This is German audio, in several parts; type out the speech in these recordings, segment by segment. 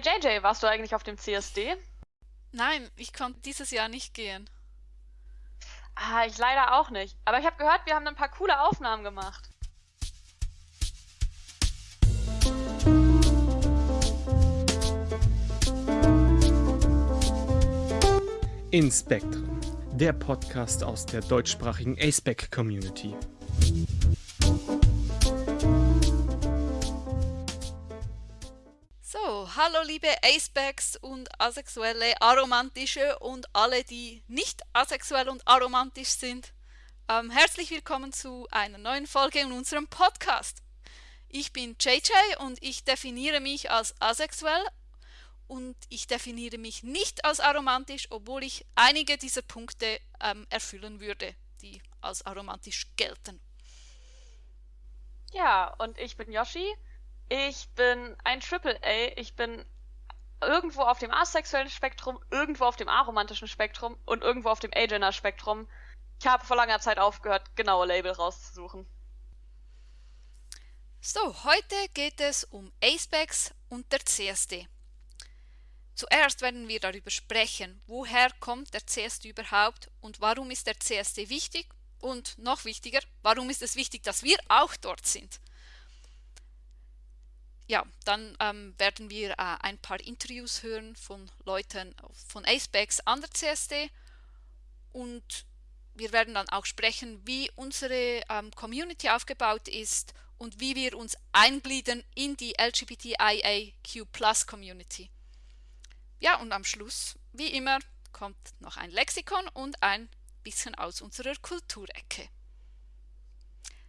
Hey JJ, warst du eigentlich auf dem CSD? Nein, ich konnte dieses Jahr nicht gehen. Ah, ich leider auch nicht. Aber ich habe gehört, wir haben ein paar coole Aufnahmen gemacht. In Spectrum, der Podcast aus der deutschsprachigen ASPEC Community. Hallo liebe Acebacks und asexuelle, aromantische und alle, die nicht asexuell und aromantisch sind. Ähm, herzlich willkommen zu einer neuen Folge in unserem Podcast. Ich bin JJ und ich definiere mich als asexuell und ich definiere mich nicht als aromantisch, obwohl ich einige dieser Punkte ähm, erfüllen würde, die als aromantisch gelten. Ja, und ich bin Yoshi. Ich bin ein Triple A. Ich bin irgendwo auf dem asexuellen Spektrum, irgendwo auf dem aromantischen Spektrum und irgendwo auf dem Agender-Spektrum. Ich habe vor langer Zeit aufgehört, genaue Label rauszusuchen. So, heute geht es um Acebags und der CSD. Zuerst werden wir darüber sprechen, woher kommt der CSD überhaupt und warum ist der CSD wichtig und noch wichtiger, warum ist es wichtig, dass wir auch dort sind. Ja, dann ähm, werden wir äh, ein paar Interviews hören von Leuten von Acebags an der CSD und wir werden dann auch sprechen, wie unsere ähm, Community aufgebaut ist und wie wir uns eingliedern in die LGBTIAQ Community. Ja, und am Schluss, wie immer, kommt noch ein Lexikon und ein bisschen aus unserer Kulturecke.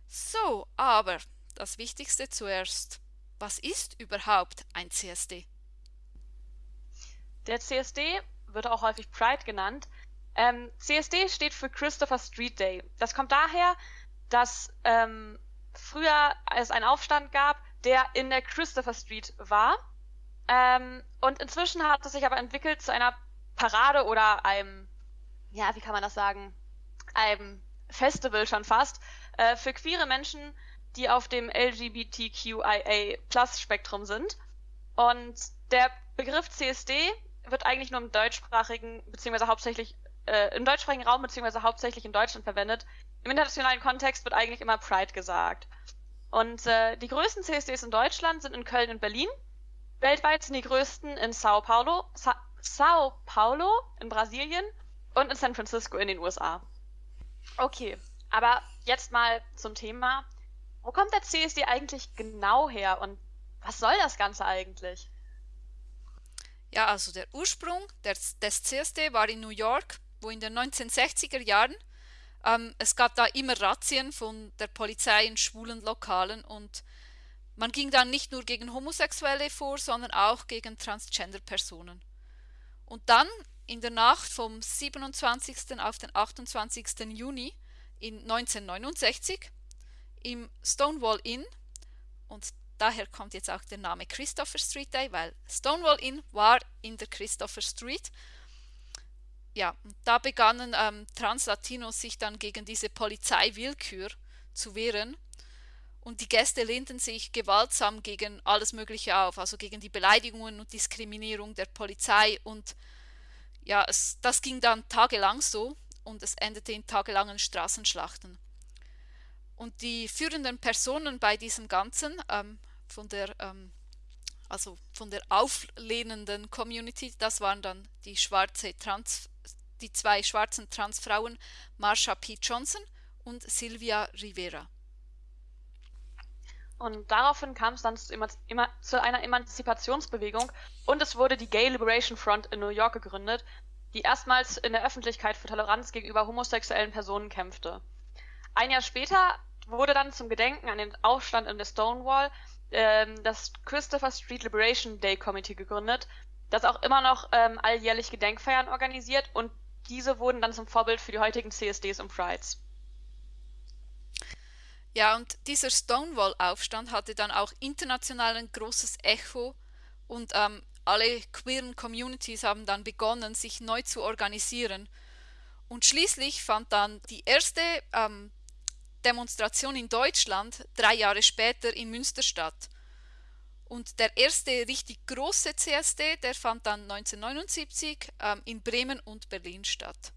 So, aber das Wichtigste zuerst. Was ist überhaupt ein CSD? Der CSD wird auch häufig Pride genannt. Ähm, CSD steht für Christopher Street Day. Das kommt daher, dass ähm, früher es einen Aufstand gab, der in der Christopher Street war ähm, und inzwischen hat es sich aber entwickelt zu einer Parade oder einem, ja, wie kann man das sagen, einem Festival schon fast, äh, für queere Menschen, die auf dem LGBTQIA-Plus-Spektrum sind. Und der Begriff CSD wird eigentlich nur im deutschsprachigen, beziehungsweise hauptsächlich äh, im deutschsprachigen Raum, beziehungsweise hauptsächlich in Deutschland verwendet. Im internationalen Kontext wird eigentlich immer Pride gesagt. Und äh, die größten CSDs in Deutschland sind in Köln und Berlin. Weltweit sind die größten in Sao Paulo, Sa Sao Paulo in Brasilien und in San Francisco in den USA. Okay, aber jetzt mal zum Thema. Wo kommt der CSD eigentlich genau her und was soll das Ganze eigentlich? Ja, also der Ursprung des, des CSD war in New York, wo in den 1960er Jahren ähm, es gab da immer Razzien von der Polizei in schwulen Lokalen und man ging dann nicht nur gegen Homosexuelle vor, sondern auch gegen Transgender-Personen. Und dann in der Nacht vom 27. auf den 28. Juni in 1969 im Stonewall Inn, und daher kommt jetzt auch der Name Christopher Street Day, weil Stonewall Inn war in der Christopher Street. Ja, da begannen ähm, Translatinos sich dann gegen diese Polizeiwillkür zu wehren und die Gäste lehnten sich gewaltsam gegen alles Mögliche auf, also gegen die Beleidigungen und Diskriminierung der Polizei. Und ja, es, das ging dann tagelang so und es endete in tagelangen Straßenschlachten. Und die führenden Personen bei diesem Ganzen, ähm, von der, ähm, also von der auflehnenden Community, das waren dann die schwarze Trans, die zwei schwarzen Transfrauen Marsha P. Johnson und Sylvia Rivera. Und daraufhin kam es dann zu, zu, einer Emanzipationsbewegung und es wurde die Gay Liberation Front in New York gegründet, die erstmals in der Öffentlichkeit für Toleranz gegenüber homosexuellen Personen kämpfte. Ein Jahr später wurde dann zum Gedenken an den Aufstand in der Stonewall ähm, das Christopher Street Liberation Day Committee gegründet, das auch immer noch ähm, alljährlich Gedenkfeiern organisiert und diese wurden dann zum Vorbild für die heutigen CSDs und Prides. Ja, und dieser Stonewall-Aufstand hatte dann auch international ein großes Echo und ähm, alle queeren Communities haben dann begonnen, sich neu zu organisieren. Und schließlich fand dann die erste ähm, Demonstration in Deutschland drei Jahre später in Münster statt. Und der erste richtig große CSD, der fand dann 1979 ähm, in Bremen und Berlin statt.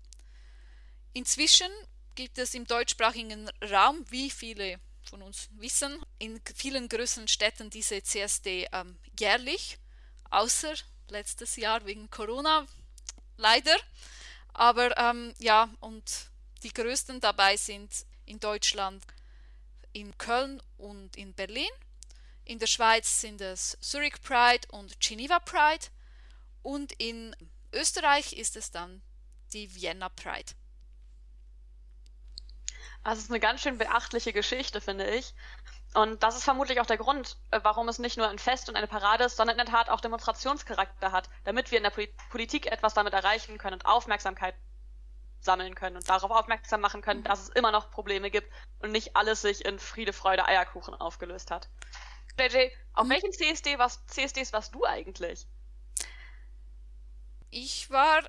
Inzwischen gibt es im deutschsprachigen Raum, wie viele von uns wissen, in vielen größeren Städten diese CSD ähm, jährlich, außer letztes Jahr wegen Corona, leider. Aber ähm, ja, und die größten dabei sind in Deutschland in Köln und in Berlin. In der Schweiz sind es Zurich Pride und Geneva Pride. Und in Österreich ist es dann die Vienna Pride. Also es ist eine ganz schön beachtliche Geschichte, finde ich. Und das ist vermutlich auch der Grund, äh, warum es nicht nur ein Fest und eine Parade ist, sondern in der Tat auch Demonstrationscharakter hat, damit wir in der Politik etwas damit erreichen können und Aufmerksamkeit sammeln können und darauf aufmerksam machen können, dass es immer noch Probleme gibt und nicht alles sich in Friede, Freude, Eierkuchen aufgelöst hat. JJ, auf welchen CSD was, CSDs warst du eigentlich? Ich war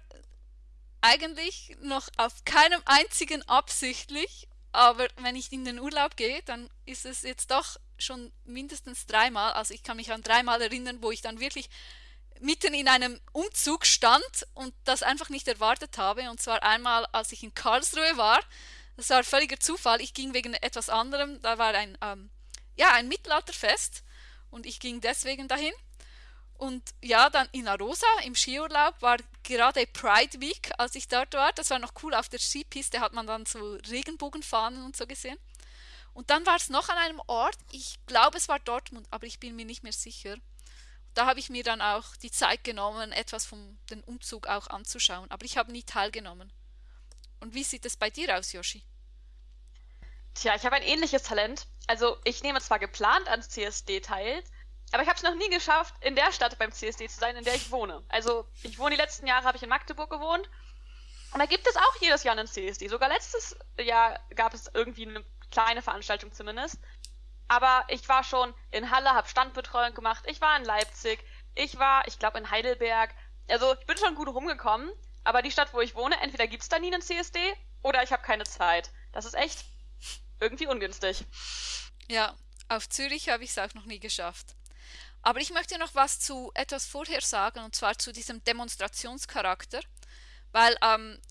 eigentlich noch auf keinem einzigen absichtlich aber wenn ich in den Urlaub gehe, dann ist es jetzt doch schon mindestens dreimal. Also ich kann mich an dreimal erinnern, wo ich dann wirklich mitten in einem Umzug stand und das einfach nicht erwartet habe. Und zwar einmal, als ich in Karlsruhe war. Das war völliger Zufall. Ich ging wegen etwas anderem. Da war ein, ähm, ja, ein Mittelalterfest und ich ging deswegen dahin. Und ja, dann in Arosa im Skiurlaub war gerade Pride Week, als ich dort war. Das war noch cool. Auf der Skipiste hat man dann so Regenbogenfahnen und so gesehen. Und dann war es noch an einem Ort, ich glaube es war Dortmund, aber ich bin mir nicht mehr sicher. Da habe ich mir dann auch die Zeit genommen, etwas von dem Umzug auch anzuschauen. Aber ich habe nie teilgenommen. Und wie sieht es bei dir aus, Yoshi? Tja, ich habe ein ähnliches Talent. Also ich nehme zwar geplant ans CSD teil, aber ich habe es noch nie geschafft, in der Stadt beim CSD zu sein, in der ich wohne. Also ich wohne die letzten Jahre, habe ich in Magdeburg gewohnt. Und da gibt es auch jedes Jahr einen CSD. Sogar letztes Jahr gab es irgendwie eine kleine Veranstaltung zumindest. Aber ich war schon in Halle, habe Standbetreuung gemacht. Ich war in Leipzig. Ich war, ich glaube, in Heidelberg. Also ich bin schon gut rumgekommen. Aber die Stadt, wo ich wohne, entweder gibt es da nie einen CSD oder ich habe keine Zeit. Das ist echt irgendwie ungünstig. Ja, auf Zürich habe ich es auch noch nie geschafft. Aber ich möchte noch was zu etwas vorher sagen, und zwar zu diesem Demonstrationscharakter, weil ähm,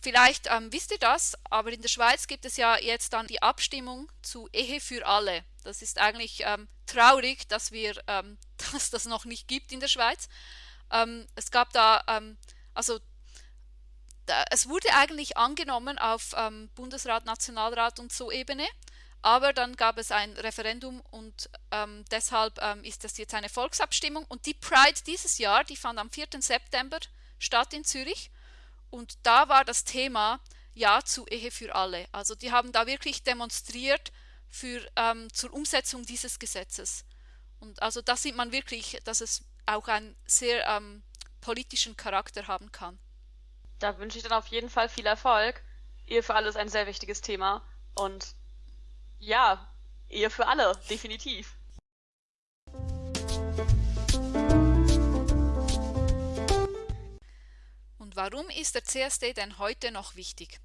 vielleicht ähm, wisst ihr das, aber in der Schweiz gibt es ja jetzt dann die Abstimmung zu Ehe für alle. Das ist eigentlich ähm, traurig, dass wir ähm, dass das noch nicht gibt in der Schweiz. Ähm, es gab da, ähm, also da, es wurde eigentlich angenommen auf Bundesrat, Nationalrat und so Ebene. Aber dann gab es ein Referendum und ähm, deshalb ähm, ist das jetzt eine Volksabstimmung. Und die Pride dieses Jahr, die fand am 4. September statt in Zürich. Und da war das Thema Ja zu Ehe für alle. Also die haben da wirklich demonstriert für, ähm, zur Umsetzung dieses Gesetzes. Und also da sieht man wirklich, dass es auch einen sehr ähm, politischen Charakter haben kann. Da wünsche ich dann auf jeden Fall viel Erfolg. Ehe für alle ist ein sehr wichtiges Thema. Und ja, Ehe für alle, definitiv. Und warum ist der CSD denn heute noch wichtig?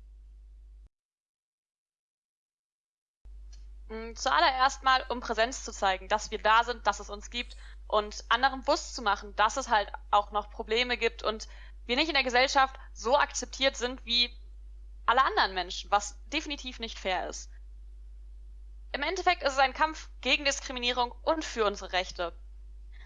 Zuallererst mal, um Präsenz zu zeigen, dass wir da sind, dass es uns gibt und anderen bewusst zu machen, dass es halt auch noch Probleme gibt und wir nicht in der Gesellschaft so akzeptiert sind wie alle anderen Menschen, was definitiv nicht fair ist. Im Endeffekt ist es ein Kampf gegen Diskriminierung und für unsere Rechte.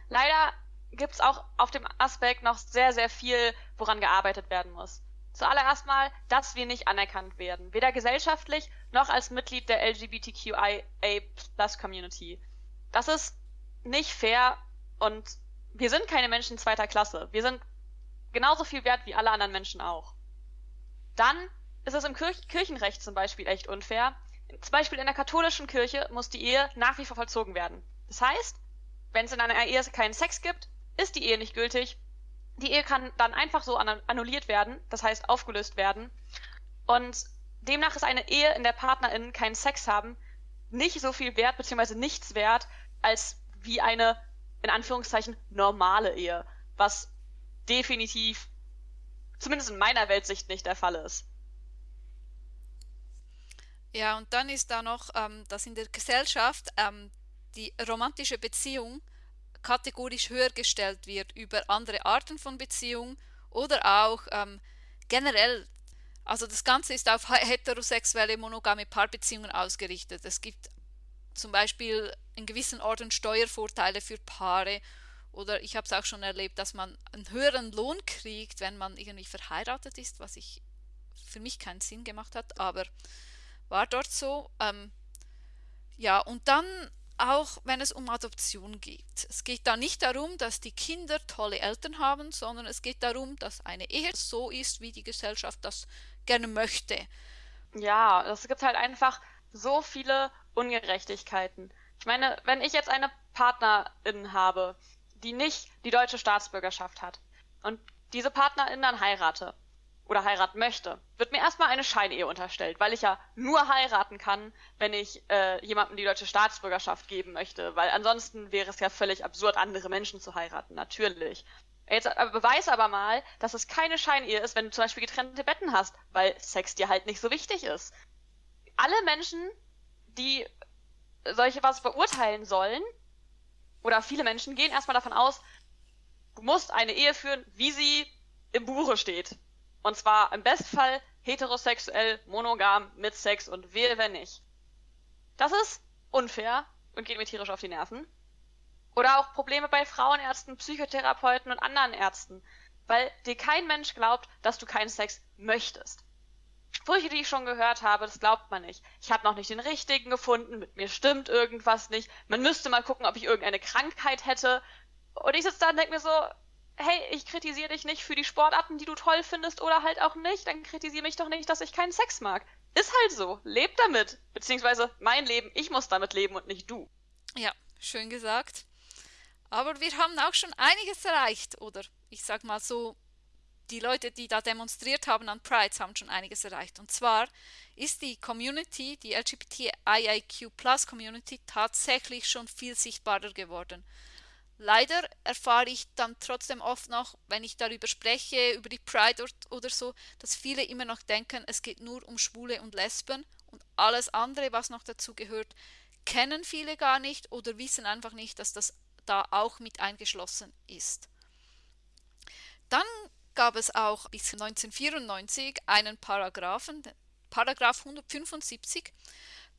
Leider gibt es auch auf dem Aspekt noch sehr, sehr viel, woran gearbeitet werden muss. Zuallererst mal, dass wir nicht anerkannt werden, weder gesellschaftlich noch als Mitglied der LGBTQIA-Plus-Community. Das ist nicht fair und wir sind keine Menschen zweiter Klasse. Wir sind genauso viel wert wie alle anderen Menschen auch. Dann ist es im Kirch Kirchenrecht zum Beispiel echt unfair, zum Beispiel in der katholischen Kirche muss die Ehe nach wie vor vollzogen werden. Das heißt, wenn es in einer Ehe keinen Sex gibt, ist die Ehe nicht gültig. Die Ehe kann dann einfach so annulliert werden, das heißt aufgelöst werden. Und demnach ist eine Ehe, in der PartnerInnen keinen Sex haben, nicht so viel wert bzw. nichts wert, als wie eine, in Anführungszeichen, normale Ehe. Was definitiv, zumindest in meiner Weltsicht, nicht der Fall ist. Ja, und dann ist da noch, ähm, dass in der Gesellschaft ähm, die romantische Beziehung kategorisch höher gestellt wird über andere Arten von Beziehungen oder auch ähm, generell, also das Ganze ist auf heterosexuelle monogame Paarbeziehungen ausgerichtet. Es gibt zum Beispiel in gewissen Orten Steuervorteile für Paare oder ich habe es auch schon erlebt, dass man einen höheren Lohn kriegt, wenn man irgendwie verheiratet ist, was ich für mich keinen Sinn gemacht hat, aber war dort so. Ähm, ja, und dann auch wenn es um Adoption geht. Es geht da nicht darum, dass die Kinder tolle Eltern haben, sondern es geht darum, dass eine Ehe so ist, wie die Gesellschaft das gerne möchte. Ja, es gibt halt einfach so viele Ungerechtigkeiten. Ich meine, wenn ich jetzt eine Partnerin habe, die nicht die deutsche Staatsbürgerschaft hat und diese Partnerin dann heirate, oder heiraten möchte, wird mir erstmal eine Scheinehe unterstellt, weil ich ja nur heiraten kann, wenn ich äh, jemandem die deutsche Staatsbürgerschaft geben möchte, weil ansonsten wäre es ja völlig absurd, andere Menschen zu heiraten, natürlich. Jetzt aber beweis aber mal, dass es keine Scheinehe ist, wenn du zum Beispiel getrennte Betten hast, weil Sex dir halt nicht so wichtig ist. Alle Menschen, die solche was beurteilen sollen, oder viele Menschen gehen erstmal davon aus, du musst eine Ehe führen, wie sie im Buche steht. Und zwar im Bestfall heterosexuell, monogam, mit Sex und wehe, wenn nicht. Das ist unfair und geht mir tierisch auf die Nerven. Oder auch Probleme bei Frauenärzten, Psychotherapeuten und anderen Ärzten, weil dir kein Mensch glaubt, dass du keinen Sex möchtest. Sprüche, die ich schon gehört habe, das glaubt man nicht. Ich habe noch nicht den richtigen gefunden, mit mir stimmt irgendwas nicht. Man müsste mal gucken, ob ich irgendeine Krankheit hätte. Und ich sitze da und denke mir so, hey, ich kritisiere dich nicht für die Sportarten, die du toll findest oder halt auch nicht, dann kritisiere mich doch nicht, dass ich keinen Sex mag. Ist halt so. Leb damit. Beziehungsweise mein Leben, ich muss damit leben und nicht du. Ja, schön gesagt. Aber wir haben auch schon einiges erreicht, oder ich sag mal so, die Leute, die da demonstriert haben an Prides, haben schon einiges erreicht. Und zwar ist die Community, die LGBTIIQ Plus Community, tatsächlich schon viel sichtbarer geworden. Leider erfahre ich dann trotzdem oft noch, wenn ich darüber spreche, über die Pride oder so, dass viele immer noch denken, es geht nur um Schwule und Lesben und alles andere, was noch dazu gehört, kennen viele gar nicht oder wissen einfach nicht, dass das da auch mit eingeschlossen ist. Dann gab es auch bis 1994 einen Paragraphen, Paragraph 175,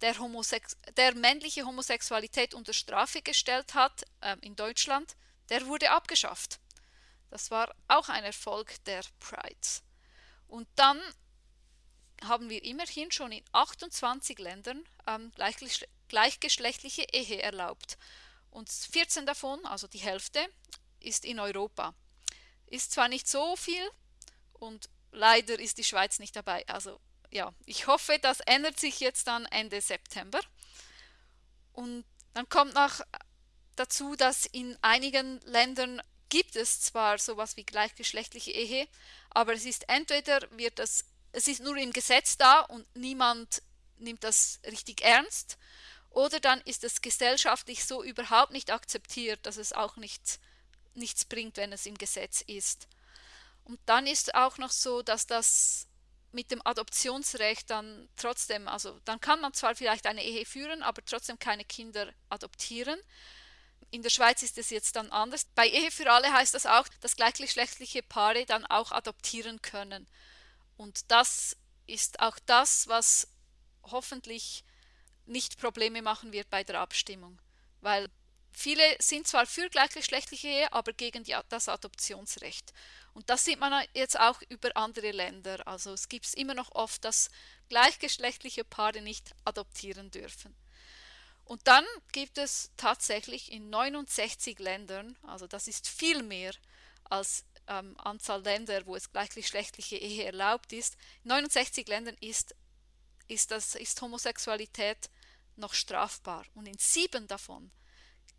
der, Homosex der männliche Homosexualität unter Strafe gestellt hat äh, in Deutschland, der wurde abgeschafft. Das war auch ein Erfolg der Prides. Und dann haben wir immerhin schon in 28 Ländern ähm, gleichgeschlechtliche Ehe erlaubt. Und 14 davon, also die Hälfte, ist in Europa. Ist zwar nicht so viel und leider ist die Schweiz nicht dabei. Also ja, ich hoffe, das ändert sich jetzt dann Ende September. Und dann kommt noch dazu, dass in einigen Ländern gibt es zwar sowas wie gleichgeschlechtliche Ehe, aber es ist entweder wird das, es ist nur im Gesetz da und niemand nimmt das richtig ernst, oder dann ist es gesellschaftlich so überhaupt nicht akzeptiert, dass es auch nichts, nichts bringt, wenn es im Gesetz ist. Und dann ist auch noch so, dass das mit dem Adoptionsrecht dann trotzdem, also dann kann man zwar vielleicht eine Ehe führen, aber trotzdem keine Kinder adoptieren. In der Schweiz ist es jetzt dann anders. Bei Ehe für alle heißt das auch, dass gleichgeschlechtliche Paare dann auch adoptieren können. Und das ist auch das, was hoffentlich nicht Probleme machen wird bei der Abstimmung. Weil viele sind zwar für gleichgeschlechtliche Ehe, aber gegen die, das Adoptionsrecht. Und das sieht man jetzt auch über andere Länder. Also es gibt es immer noch oft, dass gleichgeschlechtliche Paare nicht adoptieren dürfen. Und dann gibt es tatsächlich in 69 Ländern, also das ist viel mehr als ähm, Anzahl Länder, wo es gleichgeschlechtliche Ehe erlaubt ist. In 69 Ländern ist, ist, das, ist Homosexualität noch strafbar und in sieben davon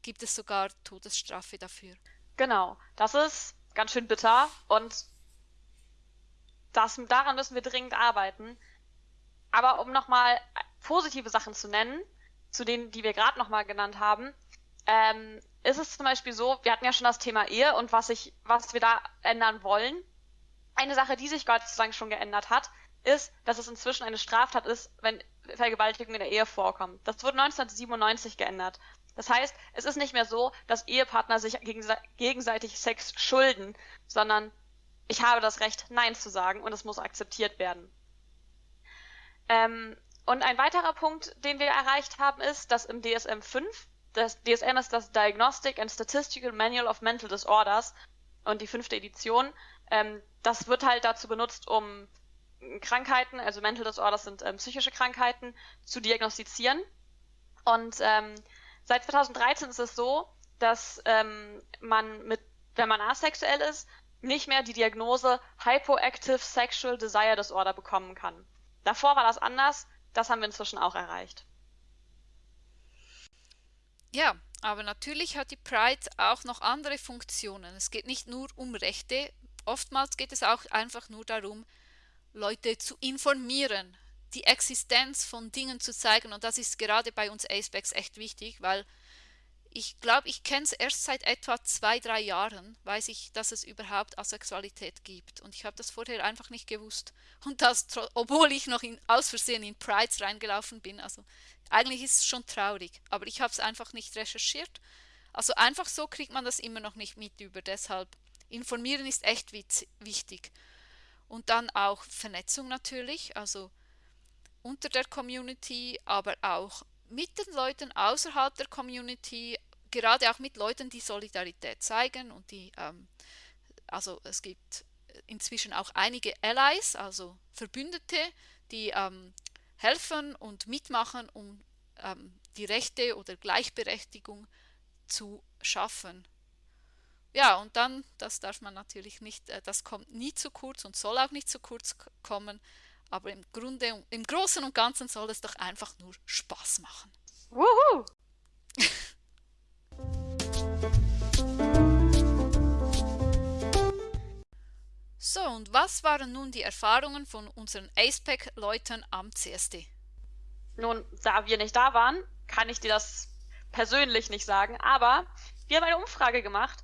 gibt es sogar Todesstrafe dafür. Genau, das ist ganz schön bitter und das, daran müssen wir dringend arbeiten. Aber um nochmal positive Sachen zu nennen, zu denen, die wir gerade nochmal genannt haben, ähm, ist es zum Beispiel so, wir hatten ja schon das Thema Ehe und was, ich, was wir da ändern wollen. Eine Sache, die sich Gott sei Dank schon geändert hat, ist, dass es inzwischen eine Straftat ist, wenn Vergewaltigung in der Ehe vorkommt. Das wurde 1997 geändert. Das heißt, es ist nicht mehr so, dass Ehepartner sich gegenseitig Sex schulden, sondern ich habe das Recht, Nein zu sagen und es muss akzeptiert werden. Ähm, und ein weiterer Punkt, den wir erreicht haben, ist, dass im DSM 5, das DSM ist das Diagnostic and Statistical Manual of Mental Disorders und die fünfte Edition, ähm, das wird halt dazu benutzt, um Krankheiten, also Mental Disorders sind ähm, psychische Krankheiten, zu diagnostizieren. Und ähm, seit 2013 ist es so, dass ähm, man mit, wenn man asexuell ist, nicht mehr die Diagnose Hypoactive Sexual Desire Disorder bekommen kann. Davor war das anders, das haben wir inzwischen auch erreicht. Ja, aber natürlich hat die Pride auch noch andere Funktionen. Es geht nicht nur um Rechte, oftmals geht es auch einfach nur darum, Leute zu informieren, die Existenz von Dingen zu zeigen und das ist gerade bei uns Acebacks echt wichtig, weil ich glaube, ich kenne es erst seit etwa zwei, drei Jahren, weiß ich, dass es überhaupt Asexualität gibt. Und ich habe das vorher einfach nicht gewusst. Und das, obwohl ich noch in, aus Versehen in Prides reingelaufen bin. Also eigentlich ist es schon traurig, aber ich habe es einfach nicht recherchiert. Also einfach so kriegt man das immer noch nicht mit über. Deshalb informieren ist echt wichtig. Und dann auch Vernetzung natürlich, also unter der Community, aber auch mit den Leuten außerhalb der Community, gerade auch mit Leuten, die Solidarität zeigen und die, ähm, also es gibt inzwischen auch einige Allies, also Verbündete, die ähm, helfen und mitmachen, um ähm, die Rechte oder Gleichberechtigung zu schaffen. Ja, und dann, das darf man natürlich nicht, äh, das kommt nie zu kurz und soll auch nicht zu kurz kommen, aber im Grunde, im Großen und Ganzen soll es doch einfach nur Spaß machen. Wuhu! so, und was waren nun die Erfahrungen von unseren AcePack-Leuten am CSD? Nun, da wir nicht da waren, kann ich dir das persönlich nicht sagen, aber wir haben eine Umfrage gemacht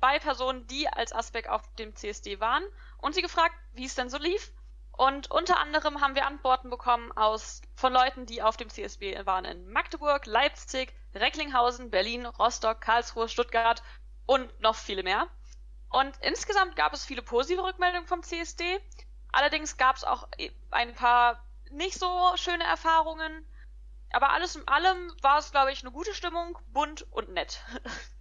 bei Personen, die als Aspekt auf dem CSD waren und sie gefragt, wie es denn so lief und unter anderem haben wir Antworten bekommen aus, von Leuten, die auf dem CSB waren in Magdeburg, Leipzig, Recklinghausen, Berlin, Rostock, Karlsruhe, Stuttgart und noch viele mehr. Und insgesamt gab es viele positive Rückmeldungen vom CSD. Allerdings gab es auch ein paar nicht so schöne Erfahrungen. Aber alles in allem war es, glaube ich, eine gute Stimmung, bunt und nett.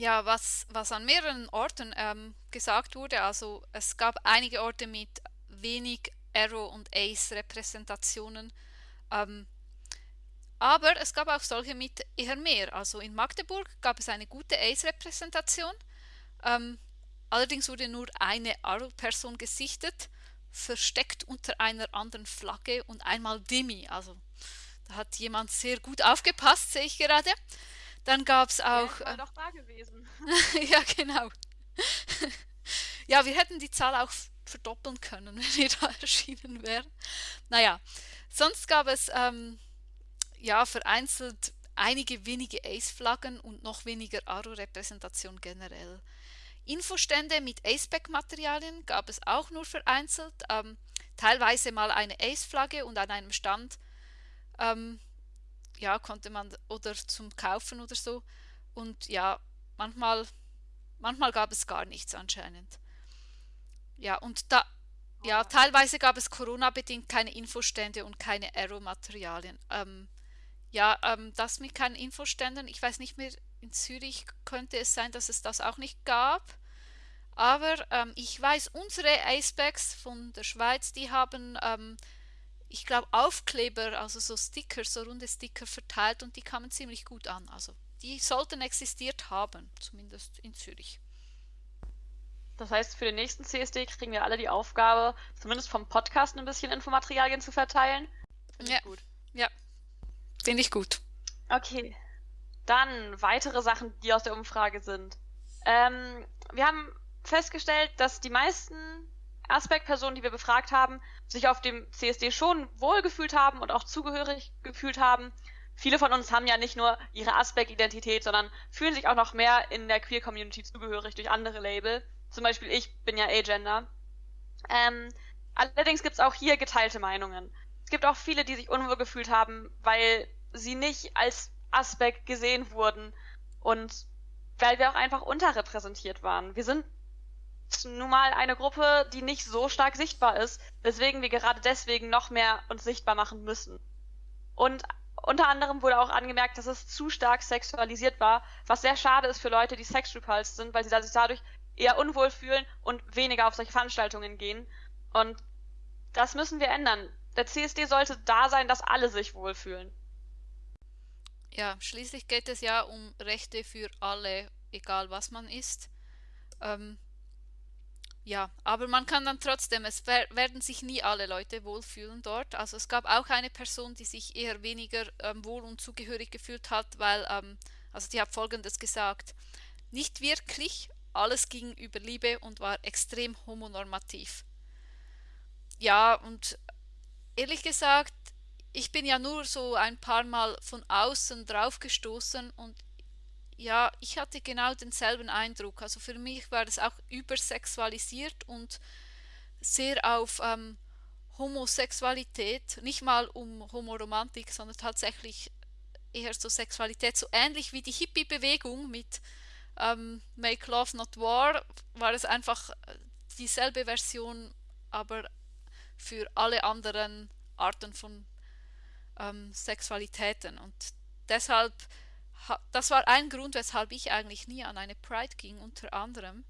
Ja, was, was an mehreren Orten ähm, gesagt wurde, also es gab einige Orte mit wenig Arrow und Ace Repräsentationen, ähm, aber es gab auch solche mit eher mehr. Also in Magdeburg gab es eine gute Ace Repräsentation, ähm, allerdings wurde nur eine Arrow-Person gesichtet, versteckt unter einer anderen Flagge und einmal Demi, also da hat jemand sehr gut aufgepasst, sehe ich gerade. Dann gab es auch. Ja, doch da gewesen. ja, genau. ja, wir hätten die Zahl auch verdoppeln können, wenn wir da erschienen wären. Naja, sonst gab es ähm, ja vereinzelt einige wenige Ace-Flaggen und noch weniger Aro-Repräsentation generell. Infostände mit Aceback-Materialien gab es auch nur vereinzelt, ähm, teilweise mal eine Ace-Flagge und an einem Stand ähm, ja, konnte man oder zum Kaufen oder so. Und ja, manchmal, manchmal gab es gar nichts anscheinend. Ja, und da, ja, teilweise gab es Corona-bedingt keine Infostände und keine Aero-Materialien. Ähm, ja, ähm, das mit keinen Infoständen, ich weiß nicht mehr, in Zürich könnte es sein, dass es das auch nicht gab. Aber ähm, ich weiß, unsere Acebacks von der Schweiz, die haben ähm, ich glaube, Aufkleber, also so Sticker, so runde Sticker verteilt und die kamen ziemlich gut an. Also die sollten existiert haben, zumindest in Zürich. Das heißt, für den nächsten CSD kriegen wir alle die Aufgabe, zumindest vom Podcast ein bisschen Infomaterialien zu verteilen. Finde ja. ich gut. Ja, finde ich gut. Okay. Dann weitere Sachen, die aus der Umfrage sind. Ähm, wir haben festgestellt, dass die meisten Aspect-Personen, die wir befragt haben, sich auf dem CSD schon wohlgefühlt haben und auch zugehörig gefühlt haben. Viele von uns haben ja nicht nur ihre Aspect-Identität, sondern fühlen sich auch noch mehr in der Queer-Community zugehörig durch andere Label. Zum Beispiel ich bin ja Agender. Ähm, allerdings gibt es auch hier geteilte Meinungen. Es gibt auch viele, die sich unwohl gefühlt haben, weil sie nicht als Aspekt gesehen wurden und weil wir auch einfach unterrepräsentiert waren. Wir sind nun mal eine Gruppe, die nicht so stark sichtbar ist, weswegen wir gerade deswegen noch mehr uns sichtbar machen müssen. Und unter anderem wurde auch angemerkt, dass es zu stark sexualisiert war, was sehr schade ist für Leute, die sexrepulsed sind, weil sie sich dadurch eher unwohl fühlen und weniger auf solche Veranstaltungen gehen. Und das müssen wir ändern. Der CSD sollte da sein, dass alle sich wohlfühlen. Ja, schließlich geht es ja um Rechte für alle, egal was man ist. Ähm, ja, aber man kann dann trotzdem, es werden sich nie alle Leute wohlfühlen dort. Also es gab auch eine Person, die sich eher weniger ähm, wohl und zugehörig gefühlt hat, weil, ähm, also die hat folgendes gesagt, nicht wirklich, alles ging über Liebe und war extrem homonormativ. Ja, und ehrlich gesagt, ich bin ja nur so ein paar Mal von außen drauf gestoßen und ja, ich hatte genau denselben Eindruck. Also für mich war es auch übersexualisiert und sehr auf ähm, Homosexualität, nicht mal um Homoromantik, sondern tatsächlich eher so Sexualität, so ähnlich wie die Hippie-Bewegung mit ähm, Make Love Not War, war es einfach äh, dieselbe Version, aber für alle anderen Arten von ähm, Sexualitäten. Und deshalb das war ein Grund, weshalb ich eigentlich nie an eine Pride ging, unter anderem.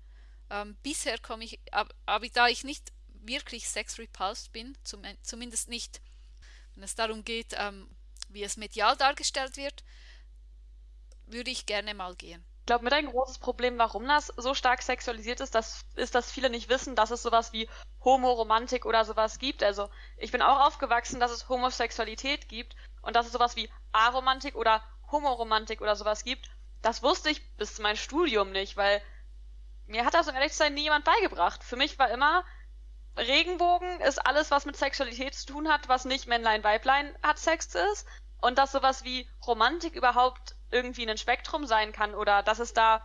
Ähm, bisher komme ich, aber, aber, da ich nicht wirklich sex-repulsed bin, zum, zumindest nicht, wenn es darum geht, ähm, wie es medial dargestellt wird, würde ich gerne mal gehen. Ich glaube, mit ein großes Problem, warum das so stark sexualisiert ist, das ist, dass viele nicht wissen, dass es sowas wie Homoromantik oder sowas gibt. Also ich bin auch aufgewachsen, dass es Homosexualität gibt und dass es sowas wie Aromantik oder Homoromantik oder sowas gibt, das wusste ich bis zu meinem Studium nicht, weil mir hat das, um ehrlich zu sein, nie jemand beigebracht. Für mich war immer, Regenbogen ist alles, was mit Sexualität zu tun hat, was nicht Männlein, Weiblein hat Sex ist. Und dass sowas wie Romantik überhaupt irgendwie ein Spektrum sein kann oder dass es da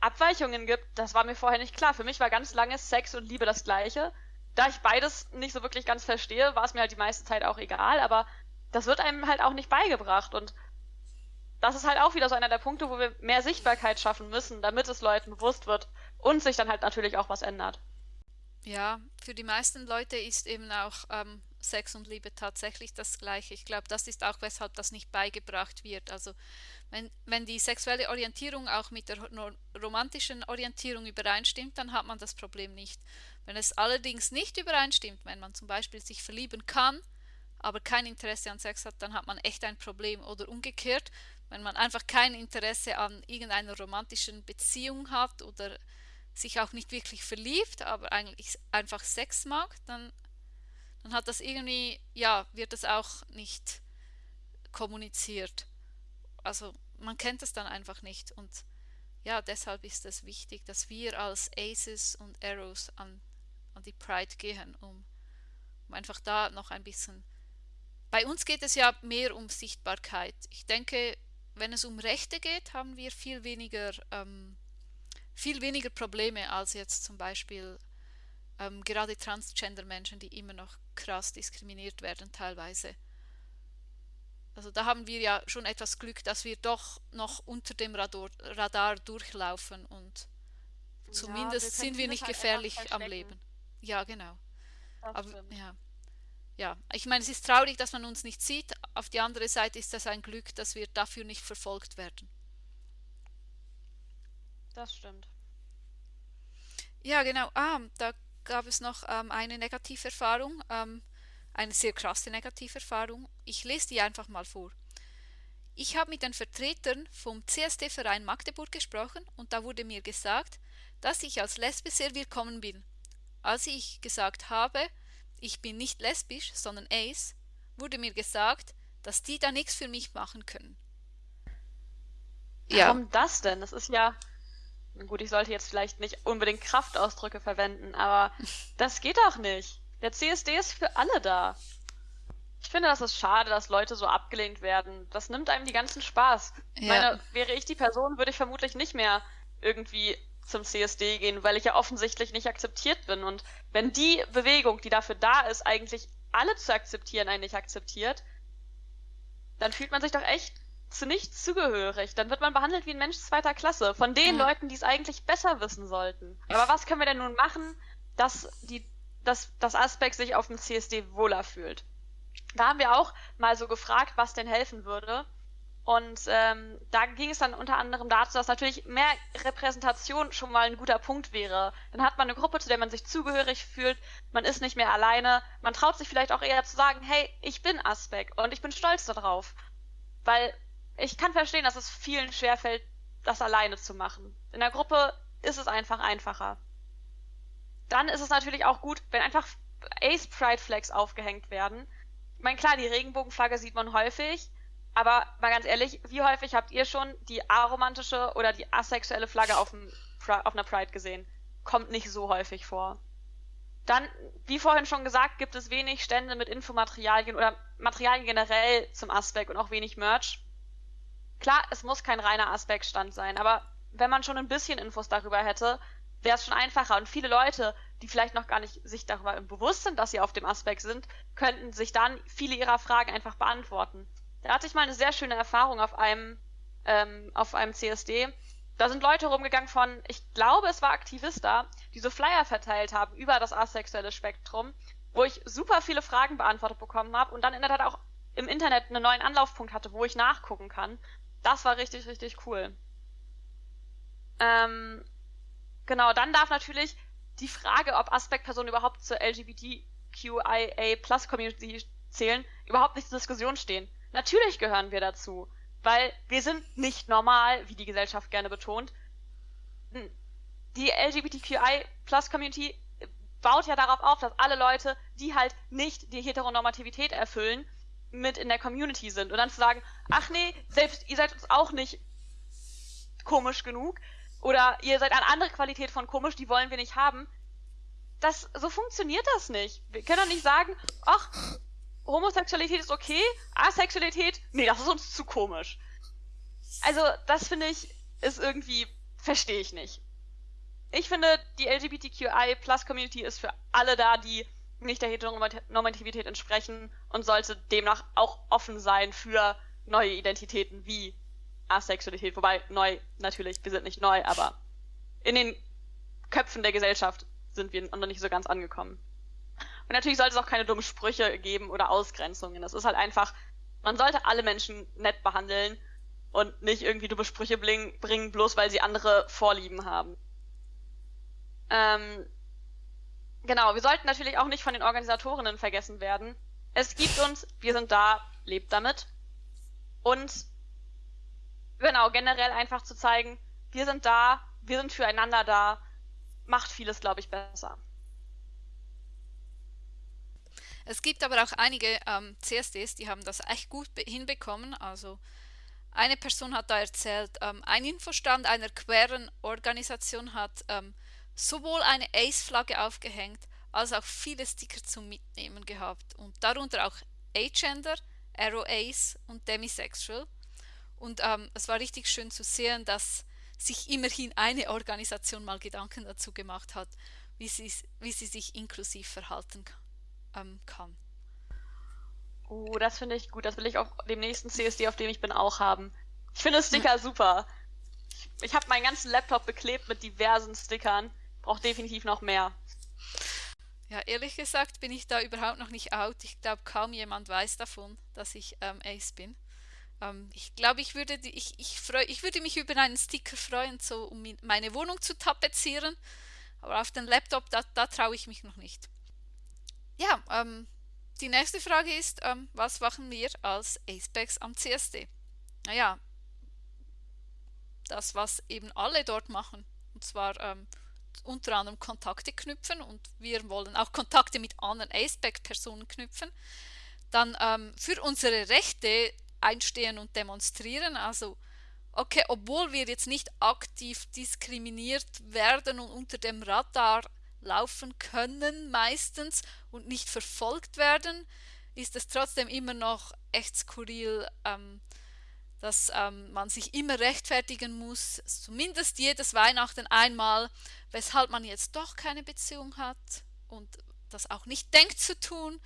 Abweichungen gibt, das war mir vorher nicht klar. Für mich war ganz lange Sex und Liebe das gleiche. Da ich beides nicht so wirklich ganz verstehe, war es mir halt die meiste Zeit auch egal, aber das wird einem halt auch nicht beigebracht und das ist halt auch wieder so einer der Punkte, wo wir mehr Sichtbarkeit schaffen müssen, damit es Leuten bewusst wird und sich dann halt natürlich auch was ändert. Ja, für die meisten Leute ist eben auch ähm, Sex und Liebe tatsächlich das Gleiche. Ich glaube, das ist auch, weshalb das nicht beigebracht wird. Also wenn, wenn die sexuelle Orientierung auch mit der romantischen Orientierung übereinstimmt, dann hat man das Problem nicht. Wenn es allerdings nicht übereinstimmt, wenn man zum Beispiel sich verlieben kann, aber kein Interesse an Sex hat, dann hat man echt ein Problem. Oder umgekehrt, wenn man einfach kein Interesse an irgendeiner romantischen Beziehung hat oder sich auch nicht wirklich verliebt, aber eigentlich einfach Sex mag, dann, dann hat das irgendwie, ja, wird das auch nicht kommuniziert. Also man kennt es dann einfach nicht und ja, deshalb ist es wichtig, dass wir als Aces und Arrows an, an die Pride gehen, um, um einfach da noch ein bisschen. Bei uns geht es ja mehr um Sichtbarkeit. Ich denke, wenn es um Rechte geht, haben wir viel weniger, ähm, viel weniger Probleme als jetzt zum Beispiel ähm, gerade Transgender-Menschen, die immer noch krass diskriminiert werden teilweise. Also da haben wir ja schon etwas Glück, dass wir doch noch unter dem Radar, Radar durchlaufen und zumindest ja, wir sind wir nicht halt gefährlich am Leben. Ja, genau. Das Aber, ja ja, ich meine, es ist traurig, dass man uns nicht sieht. Auf die andere Seite ist das ein Glück, dass wir dafür nicht verfolgt werden. Das stimmt. Ja, genau. Ah, da gab es noch ähm, eine Negativerfahrung, ähm, eine sehr krasse Negativerfahrung. Ich lese die einfach mal vor. Ich habe mit den Vertretern vom CSD-Verein Magdeburg gesprochen und da wurde mir gesagt, dass ich als Lesbe sehr willkommen bin. Als ich gesagt habe, ich bin nicht lesbisch, sondern ace, wurde mir gesagt, dass die da nichts für mich machen können. Ja. Warum das denn? Das ist ja. Gut, ich sollte jetzt vielleicht nicht unbedingt Kraftausdrücke verwenden, aber das geht doch nicht. Der CSD ist für alle da. Ich finde, das ist schade, dass Leute so abgelehnt werden. Das nimmt einem die ganzen Spaß. Ja. Meine, wäre ich die Person, würde ich vermutlich nicht mehr irgendwie zum CSD gehen, weil ich ja offensichtlich nicht akzeptiert bin. Und wenn die Bewegung, die dafür da ist, eigentlich alle zu akzeptieren, einen nicht akzeptiert, dann fühlt man sich doch echt zu nichts zugehörig. Dann wird man behandelt wie ein Mensch zweiter Klasse. Von den ja. Leuten, die es eigentlich besser wissen sollten. Aber was können wir denn nun machen, dass die, dass das Aspekt sich auf dem CSD wohler fühlt? Da haben wir auch mal so gefragt, was denn helfen würde. Und ähm, da ging es dann unter anderem dazu, dass natürlich mehr Repräsentation schon mal ein guter Punkt wäre. Dann hat man eine Gruppe, zu der man sich zugehörig fühlt, man ist nicht mehr alleine, man traut sich vielleicht auch eher zu sagen, hey, ich bin Aspek und ich bin stolz darauf. Weil ich kann verstehen, dass es vielen schwerfällt, das alleine zu machen. In der Gruppe ist es einfach einfacher. Dann ist es natürlich auch gut, wenn einfach Ace Pride Flags aufgehängt werden. Ich meine, klar, die Regenbogenflagge sieht man häufig, aber mal ganz ehrlich, wie häufig habt ihr schon die aromantische oder die asexuelle Flagge auf, dem, auf einer Pride gesehen? Kommt nicht so häufig vor. Dann, wie vorhin schon gesagt, gibt es wenig Stände mit Infomaterialien oder Materialien generell zum Aspekt und auch wenig Merch. Klar, es muss kein reiner Aspekt-Stand sein, aber wenn man schon ein bisschen Infos darüber hätte, wäre es schon einfacher. Und viele Leute, die vielleicht noch gar nicht sich darüber bewusst sind, dass sie auf dem Aspekt sind, könnten sich dann viele ihrer Fragen einfach beantworten. Da hatte ich mal eine sehr schöne Erfahrung auf einem, ähm, auf einem CSD. Da sind Leute rumgegangen von, ich glaube, es war Aktivista, die so Flyer verteilt haben über das asexuelle Spektrum, wo ich super viele Fragen beantwortet bekommen habe und dann in der Tat auch im Internet einen neuen Anlaufpunkt hatte, wo ich nachgucken kann. Das war richtig, richtig cool. Ähm, genau, dann darf natürlich die Frage, ob Aspektpersonen überhaupt zur LGBTQIA Plus Community zählen, überhaupt nicht zur Diskussion stehen. Natürlich gehören wir dazu, weil wir sind nicht normal, wie die Gesellschaft gerne betont. Die LGBTQI Plus Community baut ja darauf auf, dass alle Leute, die halt nicht die Heteronormativität erfüllen, mit in der Community sind. Und dann zu sagen, ach nee, selbst ihr seid uns auch nicht komisch genug oder ihr seid eine andere Qualität von komisch, die wollen wir nicht haben. Das, so funktioniert das nicht. Wir können doch nicht sagen, ach, Homosexualität ist okay, Asexualität, nee, das ist uns zu komisch. Also, das finde ich, ist irgendwie, verstehe ich nicht. Ich finde, die LGBTQI Plus Community ist für alle da, die nicht der Heteronormativität entsprechen und sollte demnach auch offen sein für neue Identitäten wie Asexualität. Wobei neu natürlich, wir sind nicht neu, aber in den Köpfen der Gesellschaft sind wir noch nicht so ganz angekommen. Und natürlich sollte es auch keine dummen Sprüche geben oder Ausgrenzungen. Das ist halt einfach, man sollte alle Menschen nett behandeln und nicht irgendwie dumme Sprüche bringen, bloß weil sie andere Vorlieben haben. Ähm, genau, wir sollten natürlich auch nicht von den Organisatorinnen vergessen werden. Es gibt uns, wir sind da, lebt damit. Und genau, generell einfach zu zeigen, wir sind da, wir sind füreinander da, macht vieles, glaube ich, besser. Es gibt aber auch einige ähm, CSDs, die haben das echt gut hinbekommen. Also eine Person hat da erzählt, ähm, ein Infostand einer queeren Organisation hat ähm, sowohl eine Ace-Flagge aufgehängt, als auch viele Sticker zum Mitnehmen gehabt und darunter auch Agender, Arrow Ace und Demisexual. Und ähm, es war richtig schön zu sehen, dass sich immerhin eine Organisation mal Gedanken dazu gemacht hat, wie sie, wie sie sich inklusiv verhalten kann ähm, kann. Oh, das finde ich gut. Das will ich auch dem nächsten CSD, auf dem ich bin, auch haben. Ich finde Sticker super. Ich, ich habe meinen ganzen Laptop beklebt mit diversen Stickern. Brauche definitiv noch mehr. Ja, ehrlich gesagt bin ich da überhaupt noch nicht out. Ich glaube, kaum jemand weiß davon, dass ich ähm, Ace bin. Ähm, ich glaube, ich würde, ich, ich, freu, ich würde mich über einen Sticker freuen, so um meine Wohnung zu tapezieren. Aber auf den Laptop, da, da traue ich mich noch nicht. Ähm, die nächste Frage ist, ähm, was machen wir als Acepex am CSD? Naja, das, was eben alle dort machen. Und zwar ähm, unter anderem Kontakte knüpfen und wir wollen auch Kontakte mit anderen Aceback-Personen knüpfen. Dann ähm, für unsere Rechte einstehen und demonstrieren. Also, okay, obwohl wir jetzt nicht aktiv diskriminiert werden und unter dem Radar laufen können meistens und nicht verfolgt werden, ist es trotzdem immer noch echt skurril, ähm, dass ähm, man sich immer rechtfertigen muss, zumindest jedes Weihnachten einmal, weshalb man jetzt doch keine Beziehung hat und das auch nicht denkt zu tun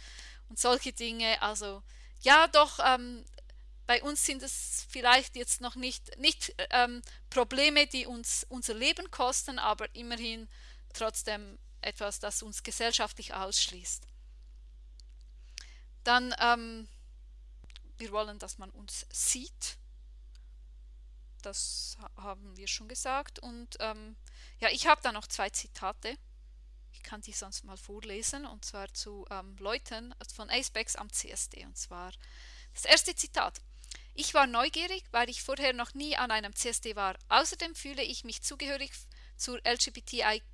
und solche Dinge. Also ja, doch, ähm, bei uns sind es vielleicht jetzt noch nicht, nicht ähm, Probleme, die uns unser Leben kosten, aber immerhin trotzdem etwas, das uns gesellschaftlich ausschließt. Dann, ähm, wir wollen, dass man uns sieht. Das haben wir schon gesagt. Und ähm, ja, ich habe da noch zwei Zitate. Ich kann die sonst mal vorlesen. Und zwar zu ähm, Leuten von Acebex am CSD. Und zwar das erste Zitat. Ich war neugierig, weil ich vorher noch nie an einem CSD war. Außerdem fühle ich mich zugehörig zur LGBTIQ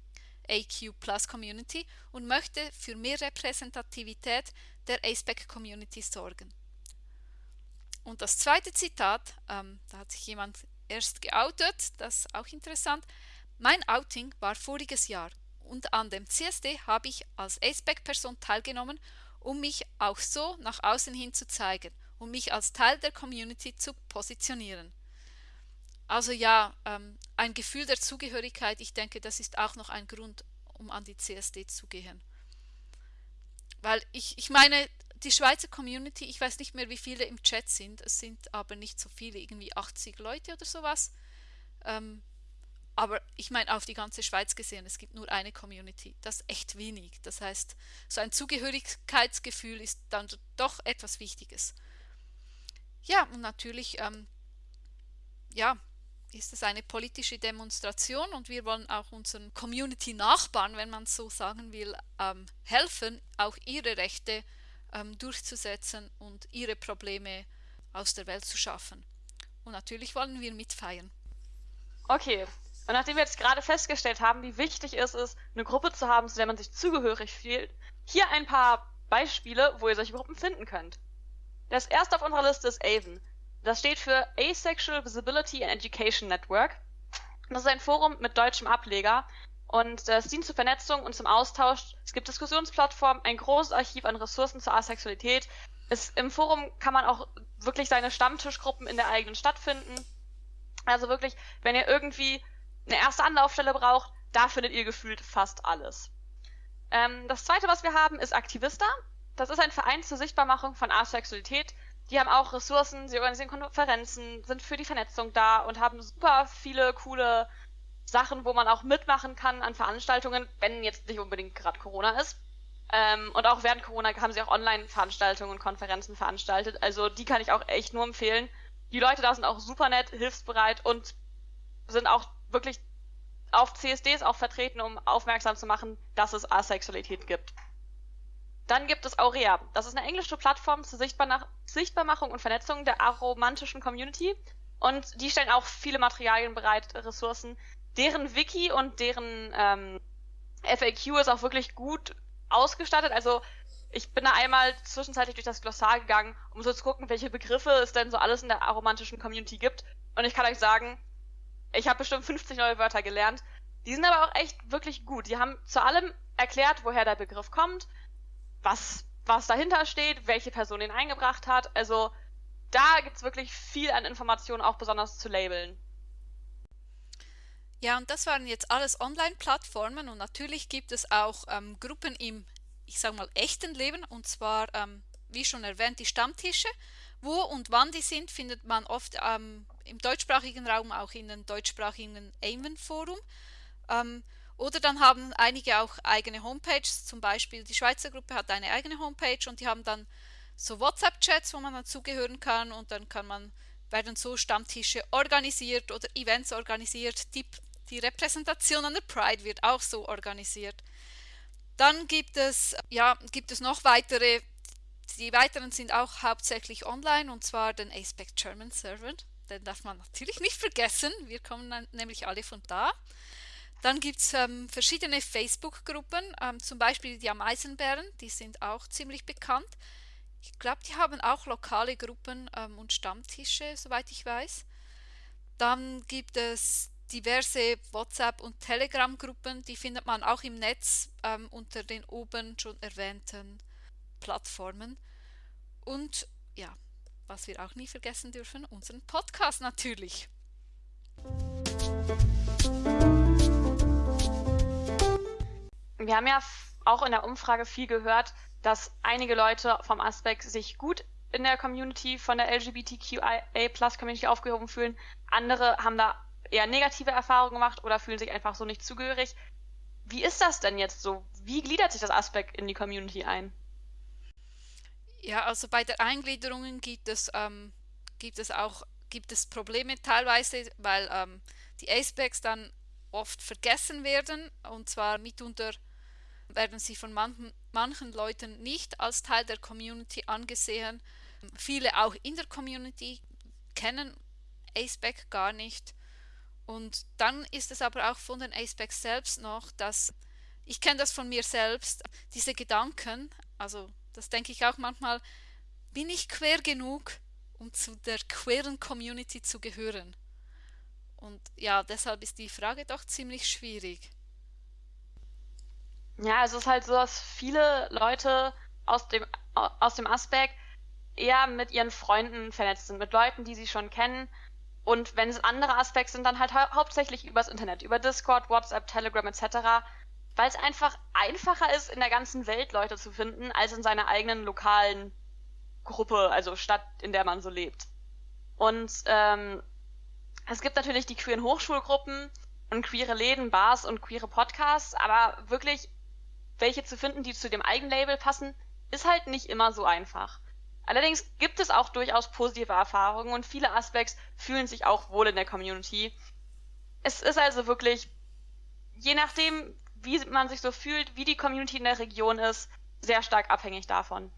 Plus Community und möchte für mehr Repräsentativität der ASPEC Community sorgen. Und das zweite Zitat, ähm, da hat sich jemand erst geoutet, das ist auch interessant. Mein Outing war voriges Jahr und an dem CSD habe ich als ASPEC-Person teilgenommen, um mich auch so nach außen hin zu zeigen um mich als Teil der Community zu positionieren. Also ja, ähm, ein Gefühl der Zugehörigkeit, ich denke, das ist auch noch ein Grund, um an die CSD zu gehen. Weil ich, ich meine, die Schweizer Community, ich weiß nicht mehr, wie viele im Chat sind, es sind aber nicht so viele, irgendwie 80 Leute oder sowas. Ähm, aber ich meine, auf die ganze Schweiz gesehen, es gibt nur eine Community. Das ist echt wenig. Das heißt, so ein Zugehörigkeitsgefühl ist dann doch etwas Wichtiges. Ja, und natürlich ähm, ja, ist es eine politische Demonstration und wir wollen auch unseren Community-Nachbarn, wenn man so sagen will, ähm, helfen, auch ihre Rechte ähm, durchzusetzen und ihre Probleme aus der Welt zu schaffen. Und natürlich wollen wir mitfeiern. Okay, und nachdem wir jetzt gerade festgestellt haben, wie wichtig es ist, eine Gruppe zu haben, zu der man sich zugehörig fühlt, hier ein paar Beispiele, wo ihr solche Gruppen finden könnt. Das erste auf unserer Liste ist AVEN. Das steht für Asexual Visibility and Education Network. Das ist ein Forum mit deutschem Ableger und äh, es dient zur Vernetzung und zum Austausch. Es gibt Diskussionsplattformen, ein großes Archiv an Ressourcen zur Asexualität. Es, Im Forum kann man auch wirklich seine Stammtischgruppen in der eigenen Stadt finden. Also wirklich, wenn ihr irgendwie eine erste Anlaufstelle braucht, da findet ihr gefühlt fast alles. Ähm, das zweite, was wir haben, ist Aktivista. Das ist ein Verein zur Sichtbarmachung von Asexualität. Die haben auch Ressourcen, sie organisieren Konferenzen, sind für die Vernetzung da und haben super viele coole Sachen, wo man auch mitmachen kann an Veranstaltungen, wenn jetzt nicht unbedingt gerade Corona ist. Ähm, und auch während Corona haben sie auch Online-Veranstaltungen und Konferenzen veranstaltet. Also die kann ich auch echt nur empfehlen. Die Leute da sind auch super nett, hilfsbereit und sind auch wirklich auf CSDs auch vertreten, um aufmerksam zu machen, dass es Asexualität gibt. Dann gibt es Aurea. Das ist eine englische Plattform zur Sichtbarmachung und Vernetzung der aromantischen Community. Und die stellen auch viele Materialien bereit, Ressourcen. Deren Wiki und deren ähm, FAQ ist auch wirklich gut ausgestattet. Also ich bin da einmal zwischenzeitlich durch das Glossar gegangen, um so zu gucken, welche Begriffe es denn so alles in der aromantischen Community gibt. Und ich kann euch sagen, ich habe bestimmt 50 neue Wörter gelernt. Die sind aber auch echt wirklich gut. Die haben zu allem erklärt, woher der Begriff kommt, was, was dahinter steht, welche Person ihn eingebracht hat. Also da gibt es wirklich viel an Informationen, auch besonders zu Labeln. Ja, und das waren jetzt alles Online-Plattformen und natürlich gibt es auch ähm, Gruppen im, ich sage mal, echten Leben und zwar, ähm, wie schon erwähnt, die Stammtische. Wo und wann die sind, findet man oft ähm, im deutschsprachigen Raum auch in den deutschsprachigen Amen-Forum. Oder dann haben einige auch eigene Homepages, zum Beispiel die Schweizer Gruppe hat eine eigene Homepage und die haben dann so WhatsApp-Chats, wo man dann zugehören kann und dann kann man, werden so Stammtische organisiert oder Events organisiert. Die, die Repräsentation an der Pride wird auch so organisiert. Dann gibt es, ja, gibt es noch weitere, die weiteren sind auch hauptsächlich online und zwar den Aspect German Server. Den darf man natürlich nicht vergessen, wir kommen nämlich alle von da. Dann gibt es ähm, verschiedene Facebook-Gruppen, ähm, zum Beispiel die Ameisenbären, die sind auch ziemlich bekannt. Ich glaube, die haben auch lokale Gruppen ähm, und Stammtische, soweit ich weiß. Dann gibt es diverse WhatsApp- und Telegram-Gruppen, die findet man auch im Netz ähm, unter den oben schon erwähnten Plattformen. Und ja, was wir auch nie vergessen dürfen, unseren Podcast natürlich. Wir haben ja auch in der Umfrage viel gehört, dass einige Leute vom Aspekt sich gut in der Community von der LGBTQIA-Plus-Community aufgehoben fühlen. Andere haben da eher negative Erfahrungen gemacht oder fühlen sich einfach so nicht zugehörig. Wie ist das denn jetzt so? Wie gliedert sich das Aspekt in die Community ein? Ja, also bei der Eingliederung gibt es, ähm, gibt es auch gibt es Probleme teilweise, weil ähm, die Acebacks dann oft vergessen werden und zwar mitunter werden sie von manchen, manchen Leuten nicht als Teil der Community angesehen. Viele auch in der Community kennen Aceback gar nicht. Und dann ist es aber auch von den Acebacks selbst noch, dass ich kenne das von mir selbst, diese Gedanken, also das denke ich auch manchmal, bin ich quer genug, um zu der queeren Community zu gehören? Und ja, deshalb ist die Frage doch ziemlich schwierig. Ja, es ist halt so, dass viele Leute aus dem, aus dem Aspekt eher mit ihren Freunden vernetzt sind, mit Leuten, die sie schon kennen. Und wenn es andere Aspekte sind, dann halt hau hauptsächlich übers Internet, über Discord, WhatsApp, Telegram etc weil es einfach einfacher ist, in der ganzen Welt Leute zu finden, als in seiner eigenen lokalen Gruppe, also Stadt, in der man so lebt. Und ähm, es gibt natürlich die queeren Hochschulgruppen und queere Läden, Bars und queere Podcasts, aber wirklich welche zu finden, die zu dem Eigenlabel passen, ist halt nicht immer so einfach. Allerdings gibt es auch durchaus positive Erfahrungen und viele Aspects fühlen sich auch wohl in der Community. Es ist also wirklich, je nachdem, wie man sich so fühlt, wie die Community in der Region ist, sehr stark abhängig davon.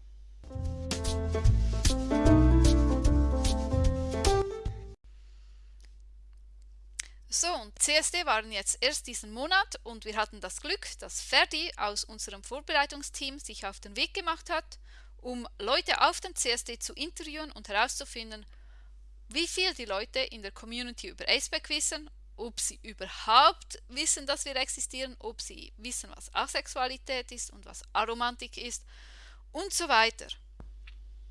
So, und CSD waren jetzt erst diesen Monat und wir hatten das Glück, dass Ferdi aus unserem Vorbereitungsteam sich auf den Weg gemacht hat, um Leute auf dem CSD zu interviewen und herauszufinden, wie viel die Leute in der Community über Aceback wissen ob sie überhaupt wissen, dass wir existieren, ob sie wissen, was Asexualität ist und was Aromantik ist und so weiter.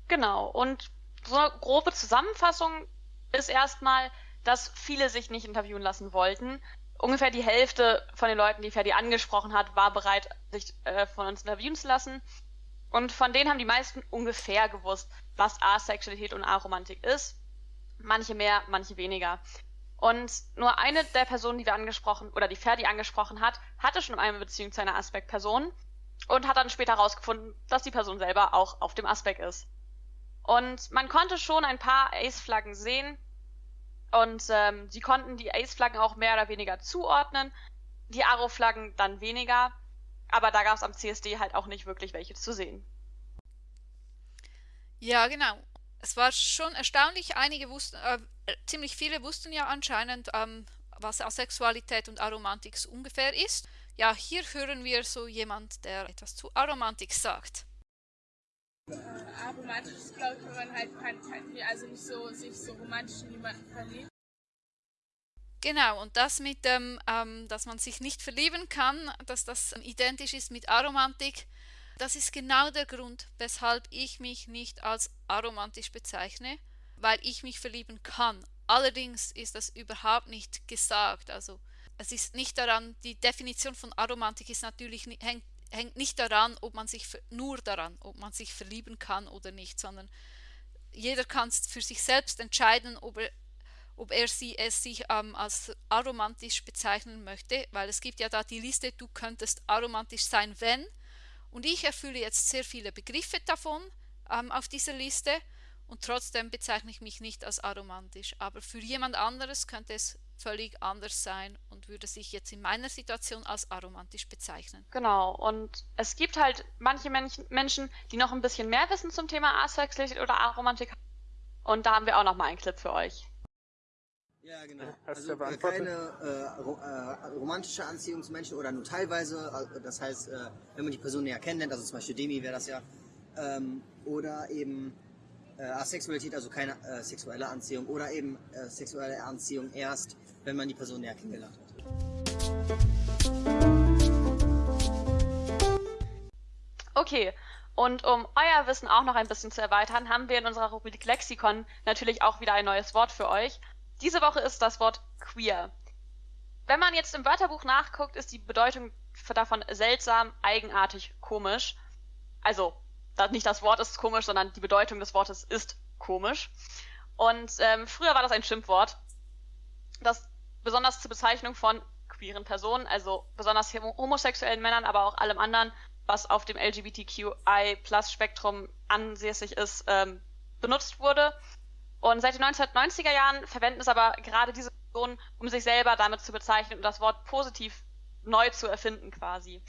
Genau, und so eine grobe Zusammenfassung ist erstmal, dass viele sich nicht interviewen lassen wollten. Ungefähr die Hälfte von den Leuten, die Ferdi angesprochen hat, war bereit, sich äh, von uns interviewen zu lassen. Und von denen haben die meisten ungefähr gewusst, was Asexualität und Aromantik ist. Manche mehr, manche weniger. Und nur eine der Personen, die wir angesprochen oder die Ferdi angesprochen hat, hatte schon eine Beziehung zu einer Aspekt-Person und hat dann später herausgefunden, dass die Person selber auch auf dem Aspekt ist. Und man konnte schon ein paar Ace-Flaggen sehen und ähm, sie konnten die Ace-Flaggen auch mehr oder weniger zuordnen, die Aro-Flaggen dann weniger, aber da gab es am CSD halt auch nicht wirklich welche zu sehen. Ja, genau. Es war schon erstaunlich, einige wussten, äh, ziemlich viele wussten ja anscheinend, ähm, was Asexualität und Aromantik ungefähr ist. Ja, hier hören wir so jemand, der etwas zu Aromantik sagt. Äh, aromantisch ist, glaube ich, wenn man halt kein, also nicht so sich so romantisch in jemanden verliebt. Genau, und das mit dem, ähm, dass man sich nicht verlieben kann, dass das identisch ist mit Aromantik, das ist genau der Grund, weshalb ich mich nicht als aromantisch bezeichne weil ich mich verlieben kann. Allerdings ist das überhaupt nicht gesagt. Also es ist nicht daran, die Definition von Aromantik ist natürlich hängt, hängt nicht daran, ob man sich nur daran, ob man sich verlieben kann oder nicht, sondern jeder kann für sich selbst entscheiden, ob er, ob er sie es sich ähm, als aromantisch bezeichnen möchte, weil es gibt ja da die Liste, du könntest aromantisch sein, wenn. Und ich erfülle jetzt sehr viele Begriffe davon ähm, auf dieser Liste und trotzdem bezeichne ich mich nicht als aromantisch. Aber für jemand anderes könnte es völlig anders sein und würde sich jetzt in meiner Situation als aromantisch bezeichnen. Genau, und es gibt halt manche Menschen, die noch ein bisschen mehr wissen zum Thema Asexualität oder Aromantik. Und da haben wir auch noch mal einen Clip für euch. Ja, genau. Hast also äh, keine äh, ro äh, romantische Anziehung zu Menschen oder nur teilweise. Äh, das heißt, äh, wenn man die Person näher kennenlernt, also zum Beispiel Demi wäre das ja, ähm, oder eben äh, Asexualität, also keine äh, sexuelle Anziehung oder eben äh, sexuelle Anziehung erst, wenn man die Person näher kennengelernt hat. Okay, und um euer Wissen auch noch ein bisschen zu erweitern, haben wir in unserer Rubrik Lexikon natürlich auch wieder ein neues Wort für euch. Diese Woche ist das Wort queer. Wenn man jetzt im Wörterbuch nachguckt, ist die Bedeutung davon seltsam, eigenartig, komisch. Also nicht das Wort ist komisch, sondern die Bedeutung des Wortes ist komisch. Und ähm, früher war das ein Schimpfwort, das besonders zur Bezeichnung von queeren Personen, also besonders homosexuellen Männern, aber auch allem anderen, was auf dem LGBTQI-Plus-Spektrum ansässig ist, ähm, benutzt wurde. Und seit den 1990er Jahren verwenden es aber gerade diese Personen, um sich selber damit zu bezeichnen und das Wort positiv neu zu erfinden quasi.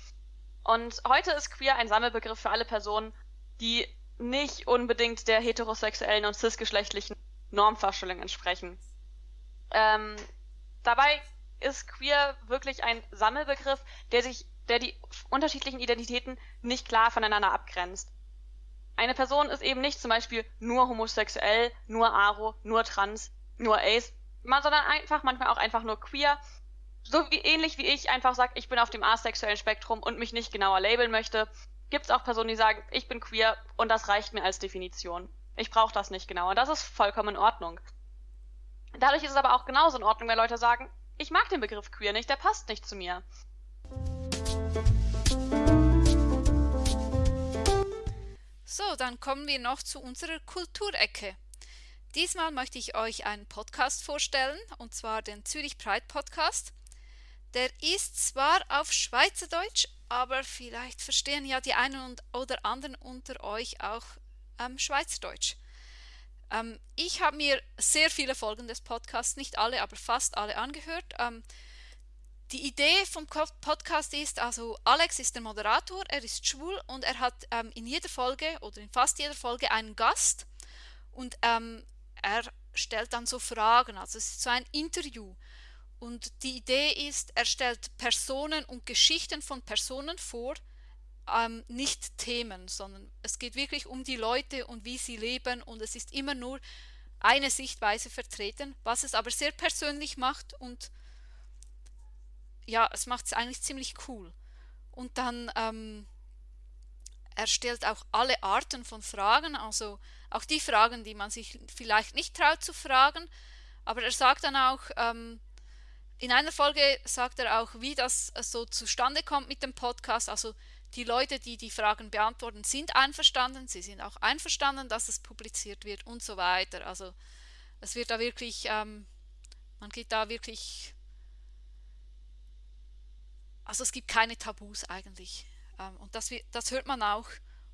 Und heute ist queer ein Sammelbegriff für alle Personen, die nicht unbedingt der heterosexuellen und cisgeschlechtlichen Normvorstellung entsprechen. Ähm, dabei ist queer wirklich ein Sammelbegriff, der sich, der die unterschiedlichen Identitäten nicht klar voneinander abgrenzt. Eine Person ist eben nicht zum Beispiel nur homosexuell, nur aro, nur trans, nur ace, sondern einfach manchmal auch einfach nur queer. So wie ähnlich wie ich einfach sage, ich bin auf dem asexuellen Spektrum und mich nicht genauer labeln möchte, gibt es auch Personen, die sagen, ich bin queer und das reicht mir als Definition. Ich brauche das nicht genauer. Das ist vollkommen in Ordnung. Dadurch ist es aber auch genauso in Ordnung, wenn Leute sagen, ich mag den Begriff queer nicht, der passt nicht zu mir. So, dann kommen wir noch zu unserer Kulturecke. Diesmal möchte ich euch einen Podcast vorstellen, und zwar den Zürich Pride Podcast. Der ist zwar auf Schweizerdeutsch, aber vielleicht verstehen ja die einen oder anderen unter euch auch ähm, Schweizerdeutsch. Ähm, ich habe mir sehr viele Folgen des Podcasts, nicht alle, aber fast alle angehört. Ähm, die Idee vom Podcast ist, also Alex ist der Moderator, er ist schwul und er hat ähm, in jeder Folge oder in fast jeder Folge einen Gast und ähm, er stellt dann so Fragen, also es ist so ein Interview. Und die Idee ist, er stellt Personen und Geschichten von Personen vor, ähm, nicht Themen, sondern es geht wirklich um die Leute und wie sie leben und es ist immer nur eine Sichtweise vertreten, was es aber sehr persönlich macht und ja, es macht es eigentlich ziemlich cool. Und dann ähm, er stellt auch alle Arten von Fragen, also auch die Fragen, die man sich vielleicht nicht traut zu fragen. Aber er sagt dann auch, ähm, in einer Folge sagt er auch, wie das so zustande kommt mit dem Podcast. Also die Leute, die die Fragen beantworten, sind einverstanden. Sie sind auch einverstanden, dass es publiziert wird und so weiter. Also es wird da wirklich, ähm, man geht da wirklich also es gibt keine Tabus eigentlich. Ähm, und das, das hört man auch.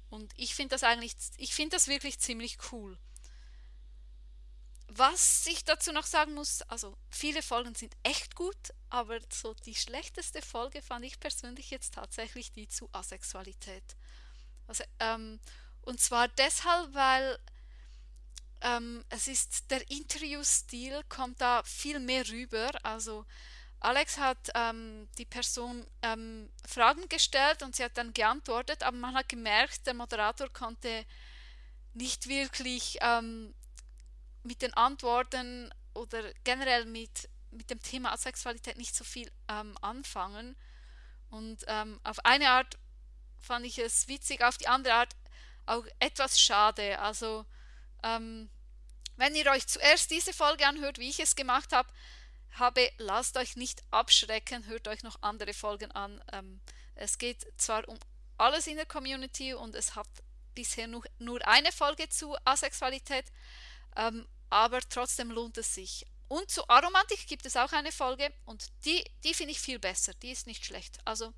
Und ich finde das eigentlich, ich finde das wirklich ziemlich cool. Was ich dazu noch sagen muss, also viele Folgen sind echt gut, aber so die schlechteste Folge fand ich persönlich jetzt tatsächlich die zu Asexualität. Also, ähm, und zwar deshalb, weil ähm, es ist der Interviewstil kommt da viel mehr rüber. Also Alex hat ähm, die Person ähm, Fragen gestellt und sie hat dann geantwortet, aber man hat gemerkt, der Moderator konnte nicht wirklich ähm, mit den Antworten oder generell mit, mit dem Thema Sexualität nicht so viel ähm, anfangen. Und ähm, auf eine Art fand ich es witzig, auf die andere Art auch etwas schade. Also ähm, wenn ihr euch zuerst diese Folge anhört, wie ich es gemacht habe, habe, lasst euch nicht abschrecken, hört euch noch andere Folgen an. Ähm, es geht zwar um alles in der Community und es hat bisher nur, nur eine Folge zu Asexualität, ähm, aber trotzdem lohnt es sich. Und zu Aromantik gibt es auch eine Folge und die, die finde ich viel besser, die ist nicht schlecht. Also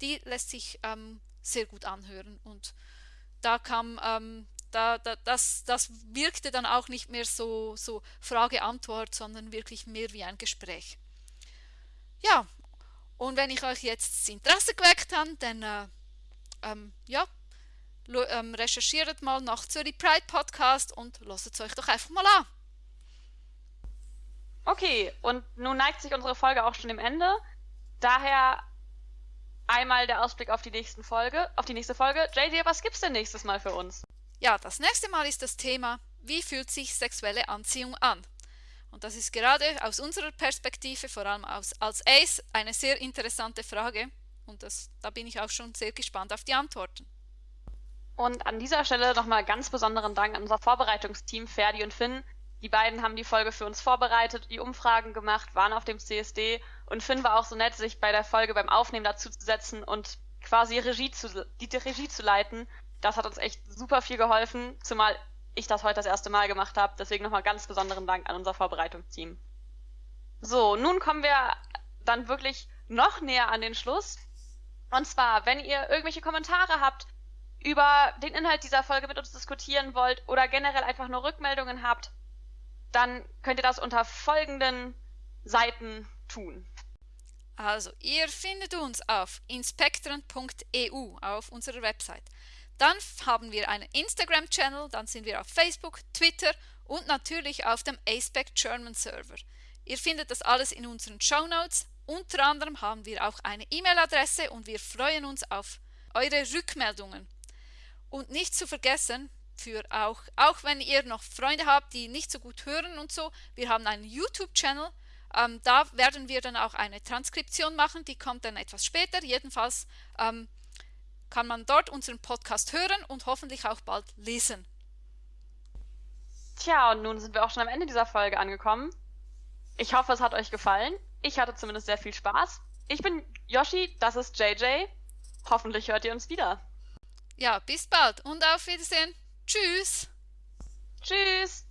die lässt sich ähm, sehr gut anhören und da kam ähm, da, da, das, das wirkte dann auch nicht mehr so, so Frage-Antwort, sondern wirklich mehr wie ein Gespräch. Ja, und wenn ich euch jetzt das Interesse geweckt habe, dann äh, ähm, ja, ähm, recherchiert mal nach Zürich Pride Podcast und lasst es euch doch einfach mal an. Okay, und nun neigt sich unsere Folge auch schon dem Ende. Daher einmal der Ausblick auf die nächsten Folge, auf die nächste Folge. JD, was gibt's denn nächstes Mal für uns? Ja, das nächste Mal ist das Thema, wie fühlt sich sexuelle Anziehung an? Und das ist gerade aus unserer Perspektive, vor allem aus, als Ace, eine sehr interessante Frage. Und das, da bin ich auch schon sehr gespannt auf die Antworten. Und an dieser Stelle nochmal ganz besonderen Dank an unser Vorbereitungsteam Ferdi und Finn. Die beiden haben die Folge für uns vorbereitet, die Umfragen gemacht, waren auf dem CSD und Finn war auch so nett, sich bei der Folge beim Aufnehmen dazu zu setzen und quasi Regie zu, die Regie zu leiten Das hat uns echt super viel geholfen, zumal ich das heute das erste Mal gemacht habe. Deswegen nochmal ganz besonderen Dank an unser Vorbereitungsteam. So, nun kommen wir dann wirklich noch näher an den Schluss. Und zwar, wenn ihr irgendwelche Kommentare habt, über den Inhalt dieser Folge mit uns diskutieren wollt oder generell einfach nur Rückmeldungen habt, dann könnt ihr das unter folgenden Seiten tun. Also, ihr findet uns auf inspektren.eu auf unserer Website. Dann haben wir einen Instagram-Channel, dann sind wir auf Facebook, Twitter und natürlich auf dem ASPEC German Server. Ihr findet das alles in unseren Show Notes. Unter anderem haben wir auch eine E-Mail-Adresse und wir freuen uns auf eure Rückmeldungen. Und nicht zu vergessen, für auch, auch wenn ihr noch Freunde habt, die nicht so gut hören und so, wir haben einen YouTube-Channel. Ähm, da werden wir dann auch eine Transkription machen, die kommt dann etwas später. Jedenfalls ähm, kann man dort unseren Podcast hören und hoffentlich auch bald lesen. Tja, und nun sind wir auch schon am Ende dieser Folge angekommen. Ich hoffe, es hat euch gefallen. Ich hatte zumindest sehr viel Spaß. Ich bin Yoshi, das ist JJ. Hoffentlich hört ihr uns wieder. Ja, bis bald und auf Wiedersehen. Tschüss. Tschüss.